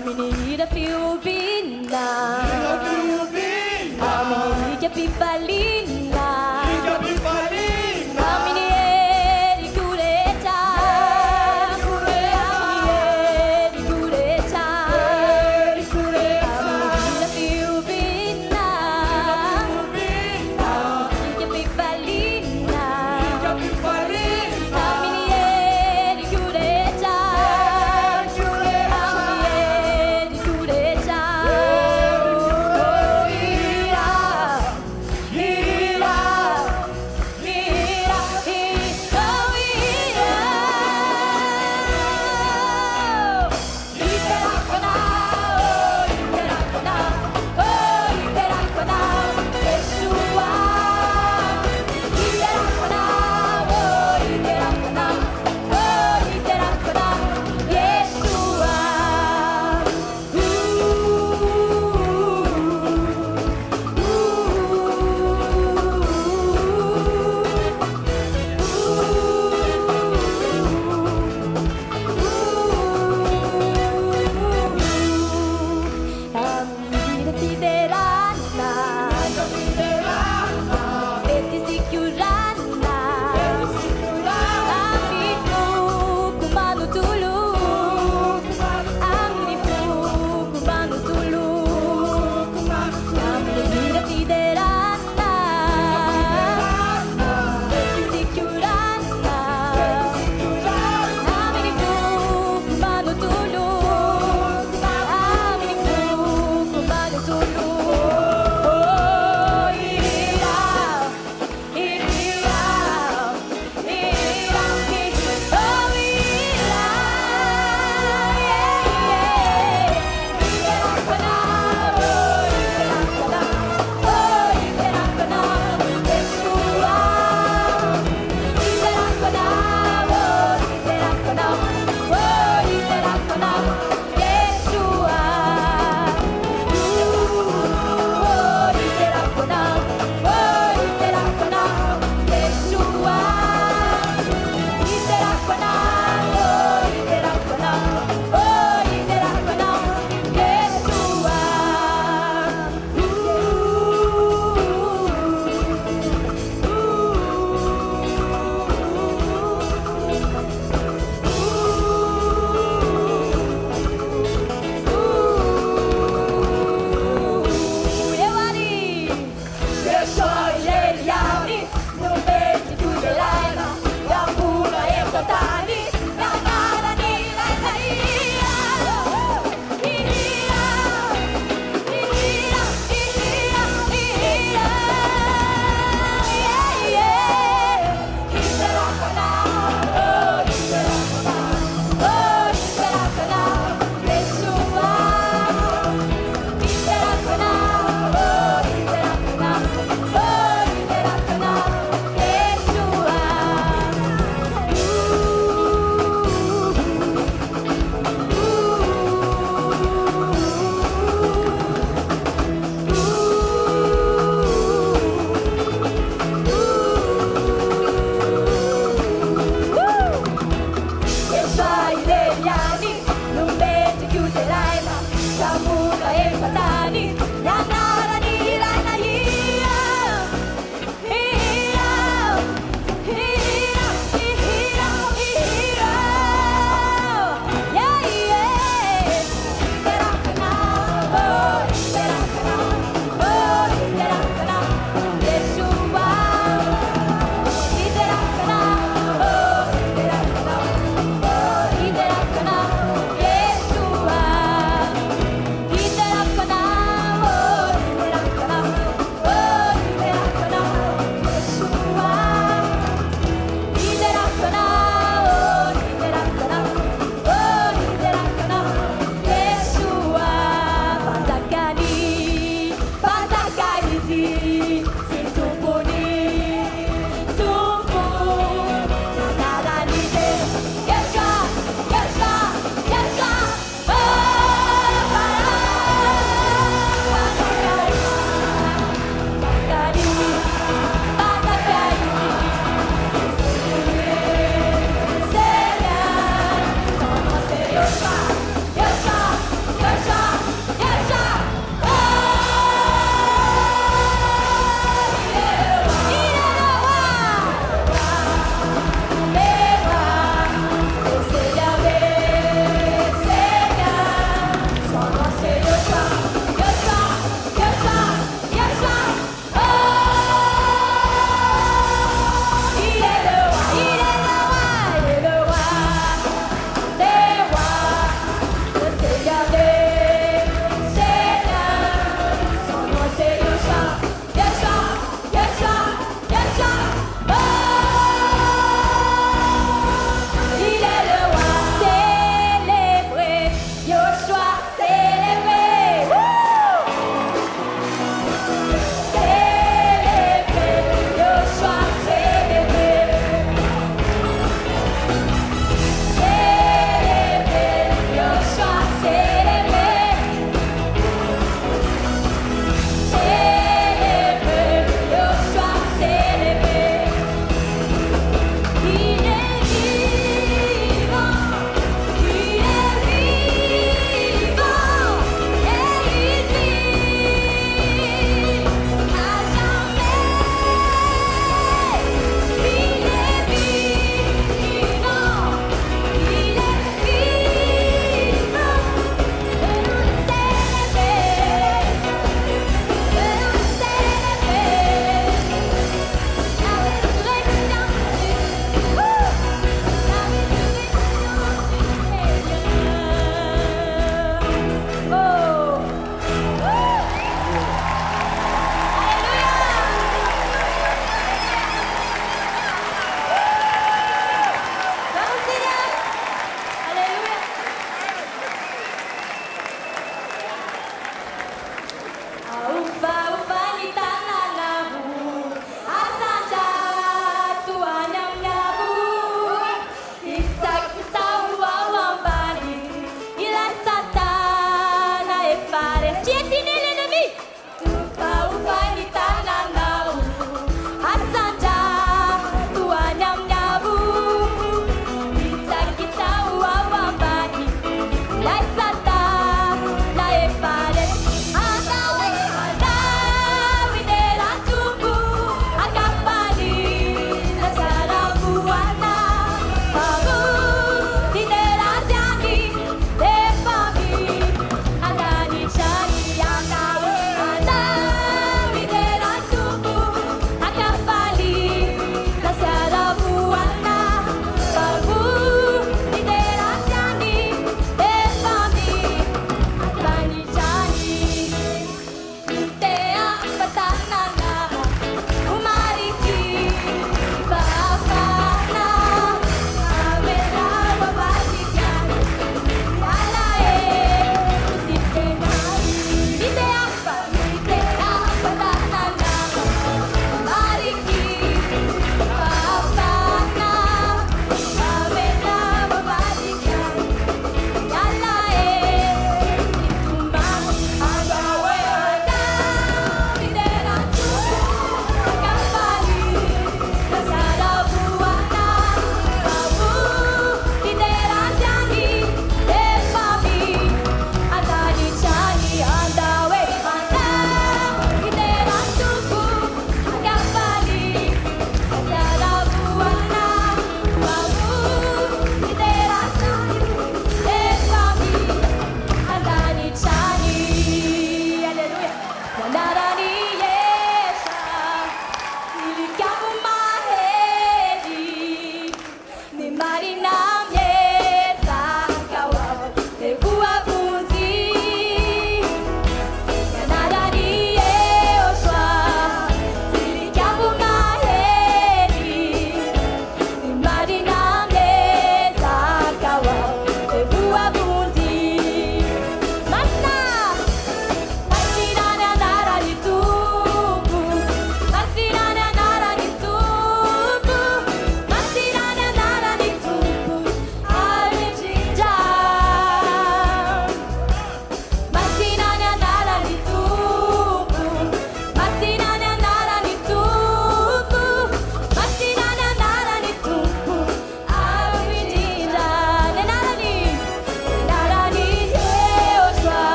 Aminida più vinna Aminida più vinna Aminida più